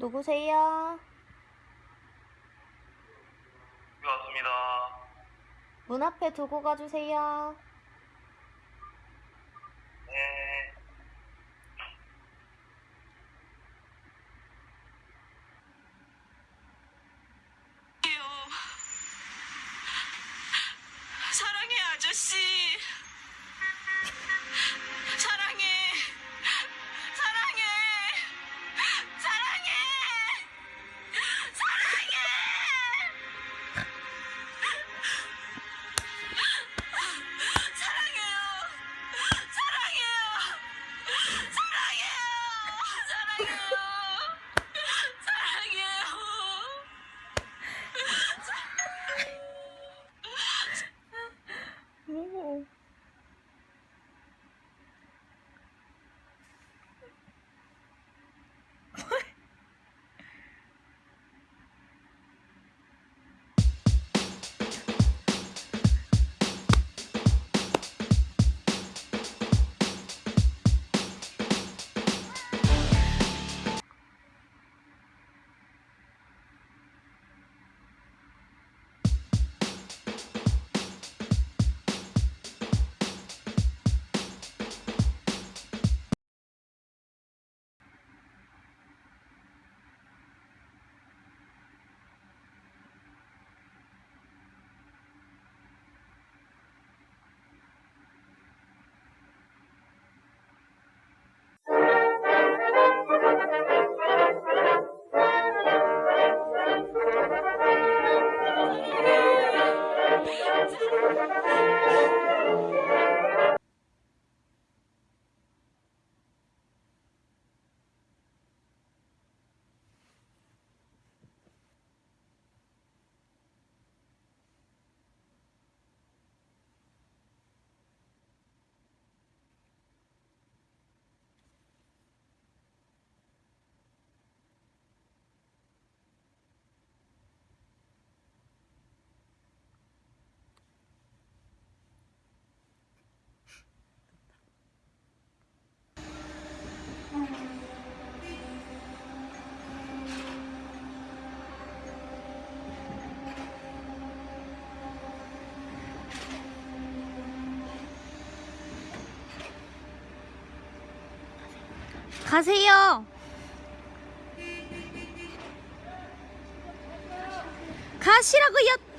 누구세요? 여기 왔습니다. 문 앞에 두고 가주세요. 네. 사랑해 아저씨 Thank you. 가세요. 가시라고요.